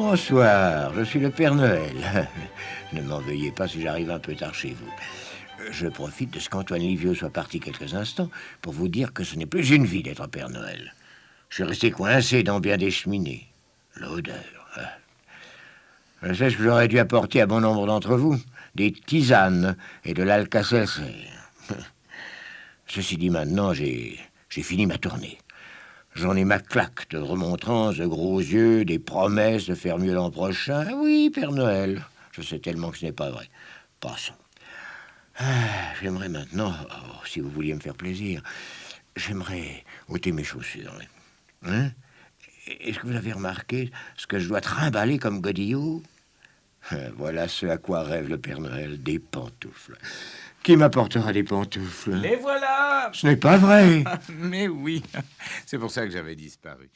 Bonsoir, je suis le Père Noël. ne m'en veuillez pas si j'arrive un peu tard chez vous. Je profite de ce qu'Antoine Livio soit parti quelques instants pour vous dire que ce n'est plus une vie d'être Père Noël. Je suis resté coincé dans bien des cheminées. L'odeur. hein. Je sais ce que j'aurais dû apporter à bon nombre d'entre vous. Des tisanes et de l'alka-seltzer. Ceci dit, maintenant, j'ai fini ma tournée. J'en ai ma claque de remontrances, de gros yeux, des promesses de faire mieux l'an prochain. Oui, Père Noël. Je sais tellement que ce n'est pas vrai. Passons. Ah, j'aimerais maintenant, oh, si vous vouliez me faire plaisir, j'aimerais ôter mes chaussures. Hein? Est-ce que vous avez remarqué ce que je dois trimballer comme godillot? Voilà ce à quoi rêve le Père Noël, des pantoufles. Qui m'apportera des pantoufles? Les voilà Ce n'est pas vrai. Mais oui, c'est pour ça que j'avais disparu.